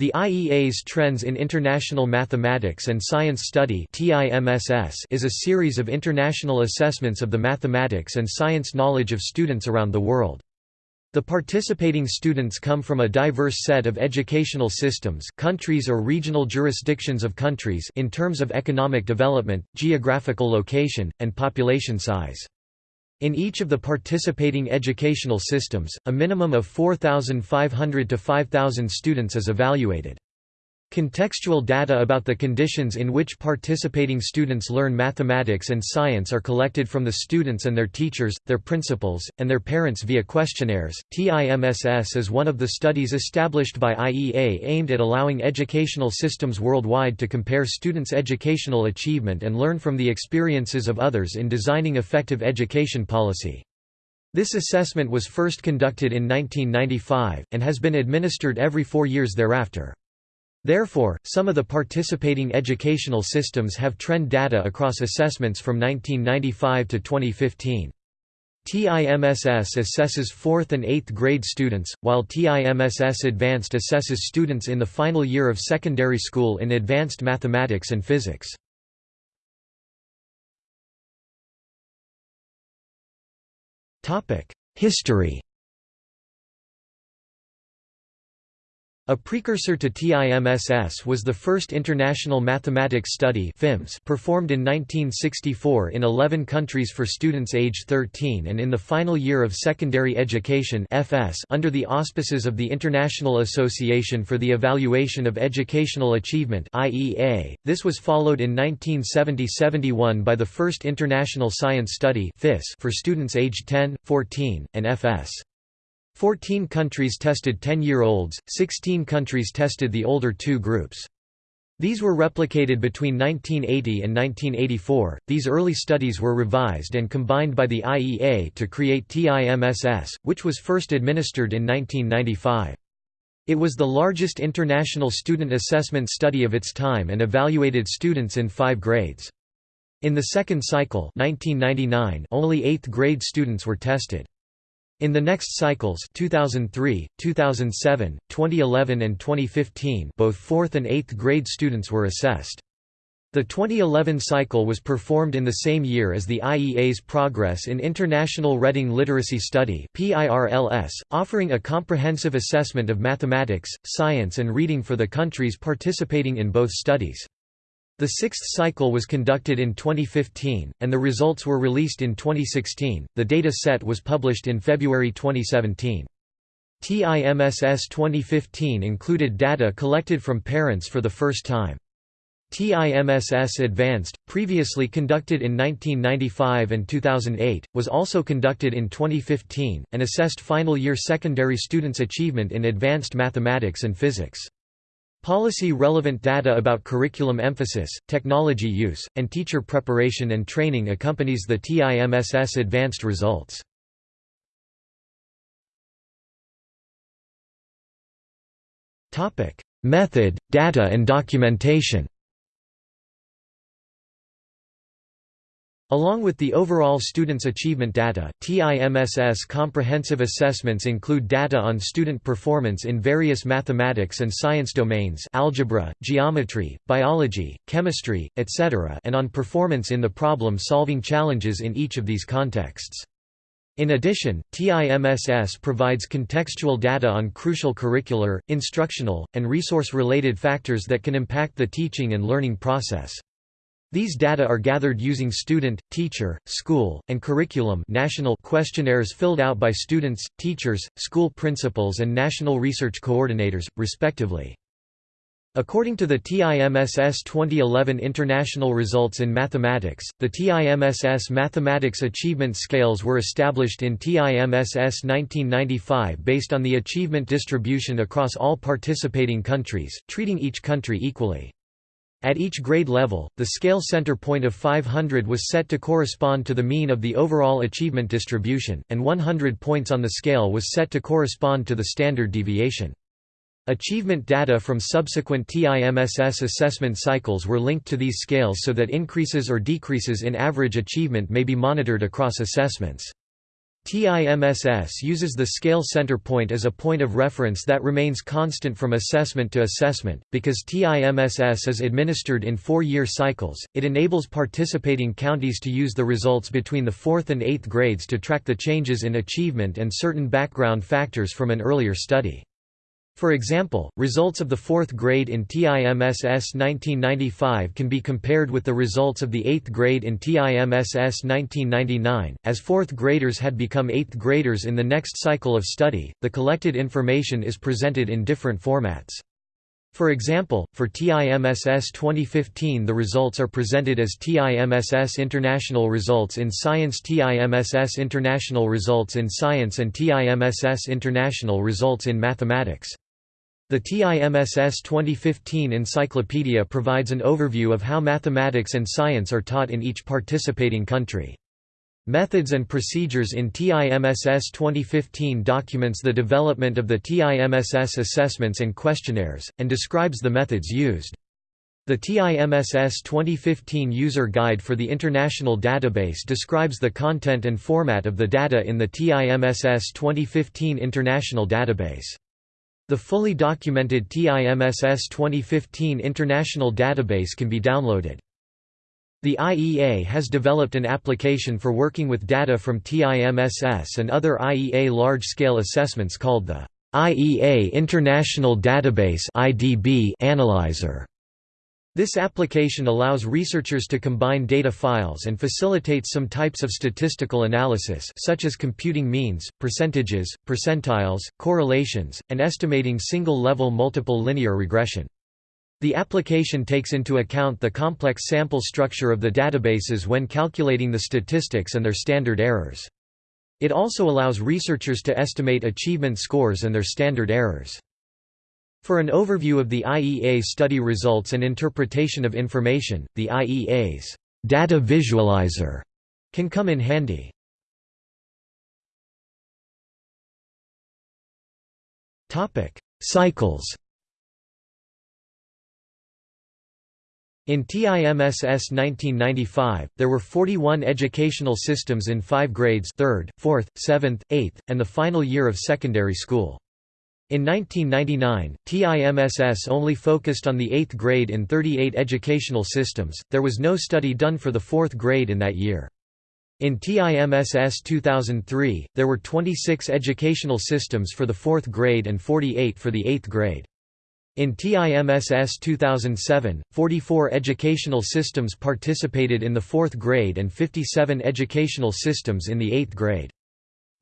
The IEA's Trends in International Mathematics and Science Study is a series of international assessments of the mathematics and science knowledge of students around the world. The participating students come from a diverse set of educational systems countries or regional jurisdictions of countries in terms of economic development, geographical location, and population size. In each of the participating educational systems, a minimum of 4,500 to 5,000 students is evaluated. Contextual data about the conditions in which participating students learn mathematics and science are collected from the students and their teachers, their principals, and their parents via questionnaires. TIMSS is one of the studies established by IEA aimed at allowing educational systems worldwide to compare students' educational achievement and learn from the experiences of others in designing effective education policy. This assessment was first conducted in 1995, and has been administered every four years thereafter. Therefore, some of the participating educational systems have trend data across assessments from 1995 to 2015. TIMSS assesses 4th and 8th grade students, while TIMSS Advanced assesses students in the final year of secondary school in advanced mathematics and physics. History A precursor to TIMSS was the first International Mathematics Study performed in 1964 in 11 countries for students age 13 and in the final year of secondary education FS under the auspices of the International Association for the Evaluation of Educational Achievement This was followed in 1970–71 by the first International Science Study for students age 10, 14, and FS. Fourteen countries tested 10-year-olds, 16 countries tested the older two groups. These were replicated between 1980 and 1984. These early studies were revised and combined by the IEA to create TIMSS, which was first administered in 1995. It was the largest international student assessment study of its time and evaluated students in five grades. In the second cycle 1999, only 8th grade students were tested. In the next cycles 2003, 2007, 2011 and 2015 both 4th and 8th grade students were assessed. The 2011 cycle was performed in the same year as the IEA's Progress in International Reading Literacy Study offering a comprehensive assessment of mathematics, science and reading for the countries participating in both studies. The sixth cycle was conducted in 2015, and the results were released in 2016. The data set was published in February 2017. TIMSS 2015 included data collected from parents for the first time. TIMSS Advanced, previously conducted in 1995 and 2008, was also conducted in 2015, and assessed final year secondary students' achievement in advanced mathematics and physics. Policy-relevant data about curriculum emphasis, technology use, and teacher preparation and training accompanies the TIMSS advanced results. Method, data and documentation Along with the overall students' achievement data, TIMSS comprehensive assessments include data on student performance in various mathematics and science domains algebra, geometry, biology, chemistry, etc. and on performance in the problem-solving challenges in each of these contexts. In addition, TIMSS provides contextual data on crucial curricular, instructional, and resource-related factors that can impact the teaching and learning process. These data are gathered using student, teacher, school, and curriculum national questionnaires filled out by students, teachers, school principals and national research coordinators, respectively. According to the TIMSS 2011 International Results in Mathematics, the TIMSS Mathematics Achievement Scales were established in TIMSS 1995 based on the achievement distribution across all participating countries, treating each country equally. At each grade level, the scale center point of 500 was set to correspond to the mean of the overall achievement distribution, and 100 points on the scale was set to correspond to the standard deviation. Achievement data from subsequent TIMSS assessment cycles were linked to these scales so that increases or decreases in average achievement may be monitored across assessments. TIMSS uses the scale center point as a point of reference that remains constant from assessment to assessment. Because TIMSS is administered in four year cycles, it enables participating counties to use the results between the fourth and eighth grades to track the changes in achievement and certain background factors from an earlier study. For example, results of the fourth grade in TIMSS 1995 can be compared with the results of the eighth grade in TIMSS 1999. As fourth graders had become eighth graders in the next cycle of study, the collected information is presented in different formats. For example, for TIMSS 2015 the results are presented as TIMSS International Results in Science TIMSS International Results in Science and TIMSS International Results in Mathematics. The TIMSS 2015 encyclopedia provides an overview of how mathematics and science are taught in each participating country. Methods and procedures in TIMSS 2015 documents the development of the TIMSS assessments and questionnaires, and describes the methods used. The TIMSS 2015 User Guide for the International Database describes the content and format of the data in the TIMSS 2015 International Database. The fully documented TIMSS 2015 International Database can be downloaded. The IEA has developed an application for working with data from TIMSS and other IEA large-scale assessments called the IEA International Database Analyzer. This application allows researchers to combine data files and facilitates some types of statistical analysis such as computing means, percentages, percentiles, correlations, and estimating single-level multiple linear regression. The application takes into account the complex sample structure of the databases when calculating the statistics and their standard errors. It also allows researchers to estimate achievement scores and their standard errors. For an overview of the IEA study results and interpretation of information, the IEA's data visualizer can come in handy. Topic: Cycles. In TIMSS 1995, there were 41 educational systems in 5 grades 3rd, 4th, 7th, 8th, and the final year of secondary school. In 1999, TIMSS only focused on the 8th grade in 38 educational systems, there was no study done for the 4th grade in that year. In TIMSS 2003, there were 26 educational systems for the 4th grade and 48 for the 8th grade. In TIMSS 2007, 44 educational systems participated in the 4th grade and 57 educational systems in the 8th grade.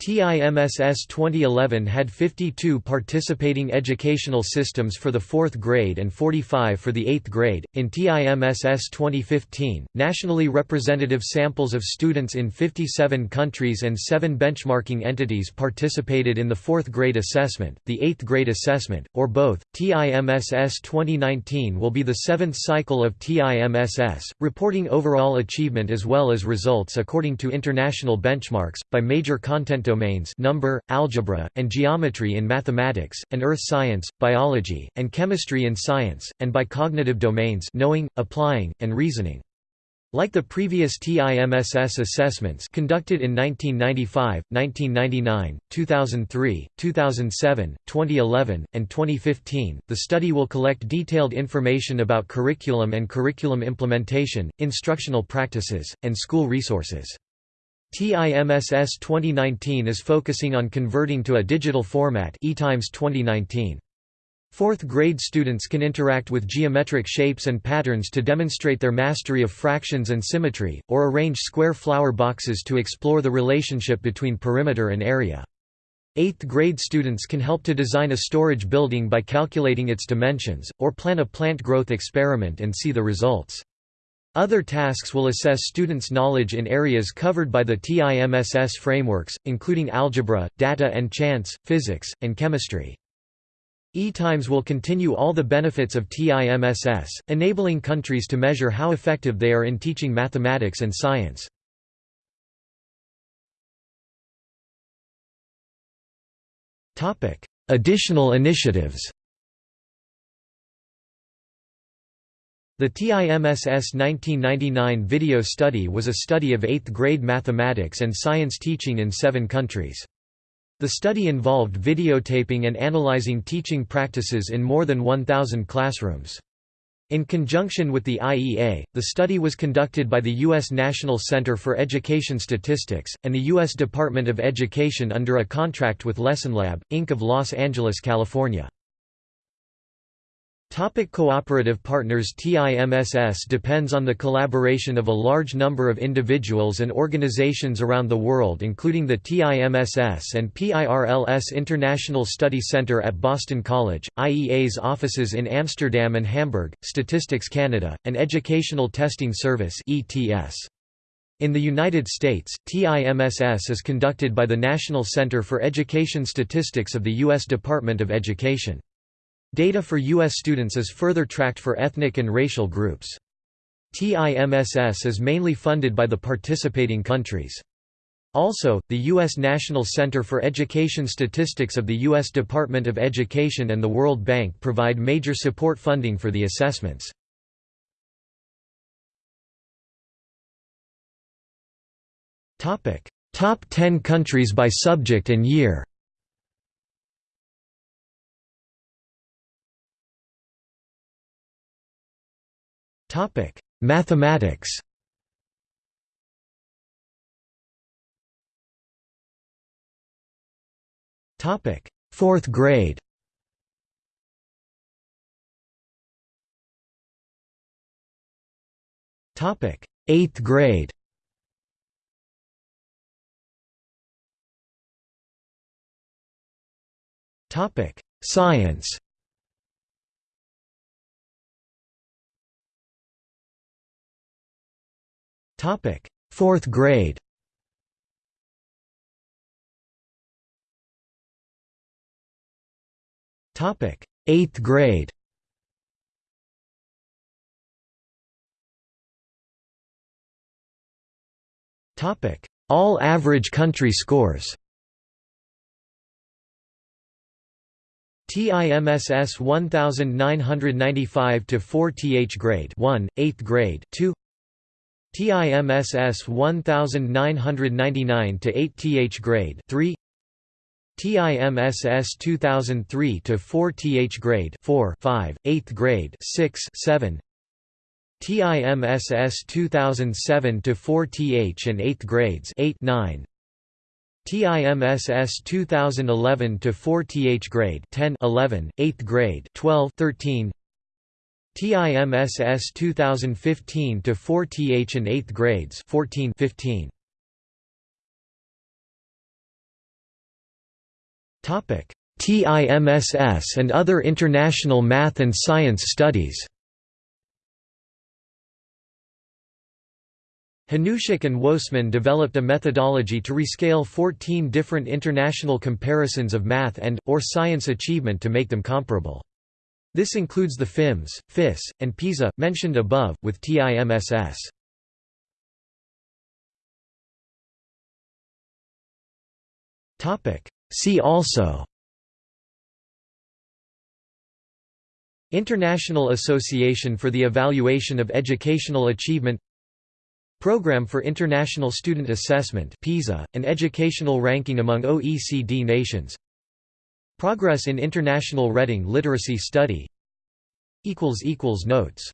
TIMSS 2011 had 52 participating educational systems for the 4th grade and 45 for the 8th grade. In TIMSS 2015, nationally representative samples of students in 57 countries and 7 benchmarking entities participated in the 4th grade assessment, the 8th grade assessment, or both. TIMSS 2019 will be the seventh cycle of TIMSS, reporting overall achievement as well as results according to international benchmarks, by major content domains number, algebra, and geometry in mathematics, and earth science, biology, and chemistry in science, and by cognitive domains knowing, applying, and reasoning. Like the previous TIMSS assessments conducted in 1995, 1999, 2003, 2007, 2011, and 2015, the study will collect detailed information about curriculum and curriculum implementation, instructional practices, and school resources. TIMSS 2019 is focusing on converting to a digital format eTIMSS 2019. Fourth grade students can interact with geometric shapes and patterns to demonstrate their mastery of fractions and symmetry, or arrange square flower boxes to explore the relationship between perimeter and area. Eighth grade students can help to design a storage building by calculating its dimensions, or plan a plant growth experiment and see the results. Other tasks will assess students' knowledge in areas covered by the TIMSS frameworks, including algebra, data and chance, physics, and chemistry. eTIMSS will continue all the benefits of TIMSS, enabling countries to measure how effective they are in teaching mathematics and science. Additional initiatives The TIMSS 1999 video study was a study of 8th grade mathematics and science teaching in seven countries. The study involved videotaping and analyzing teaching practices in more than 1,000 classrooms. In conjunction with the IEA, the study was conducted by the U.S. National Center for Education Statistics, and the U.S. Department of Education under a contract with LessonLab, Inc. of Los Angeles, California. Topic cooperative partners TIMSS depends on the collaboration of a large number of individuals and organizations around the world including the TIMSS and PIRLS International Study Center at Boston College, IEA's offices in Amsterdam and Hamburg, Statistics Canada, and Educational Testing Service. In the United States, TIMSS is conducted by the National Center for Education Statistics of the U.S. Department of Education. Data for U.S. students is further tracked for ethnic and racial groups. TIMSS is mainly funded by the participating countries. Also, the U.S. National Center for Education Statistics of the U.S. Department of Education and the World Bank provide major support funding for the assessments. Top 10 countries by subject and year Topic: Mathematics. Topic: 4th grade. Topic: 8th grade. Topic: Science. Topic: 4th grade. Topic: 8th grade. Topic: All average country scores. TIMSS 1995 to 4 TH grade 1, 8th grade 2 TIMSS 1999 to 8 TH grade 3 TIMSS 2003 to 4 TH grade 4 5 8th grade 6 7 TIMSS 2007 to 4 TH and 8th grades 8 9 TIMSS 2011 to 4 TH grade 10 11 8th grade 12 13 TIMSS 2015 to 4 TH and 8th grades 14 15 Topic TIMSS and other international math and science studies Hanushek and Woessmann developed a methodology to rescale 14 different international comparisons of math and, or science achievement to make them comparable. This includes the FIMS, FIS, and PISA, mentioned above, with TIMSS. See also. International Association for the Evaluation of Educational Achievement. Program for International Student Assessment PISA, an educational ranking among OECD nations Progress in International Reading Literacy Study. Notes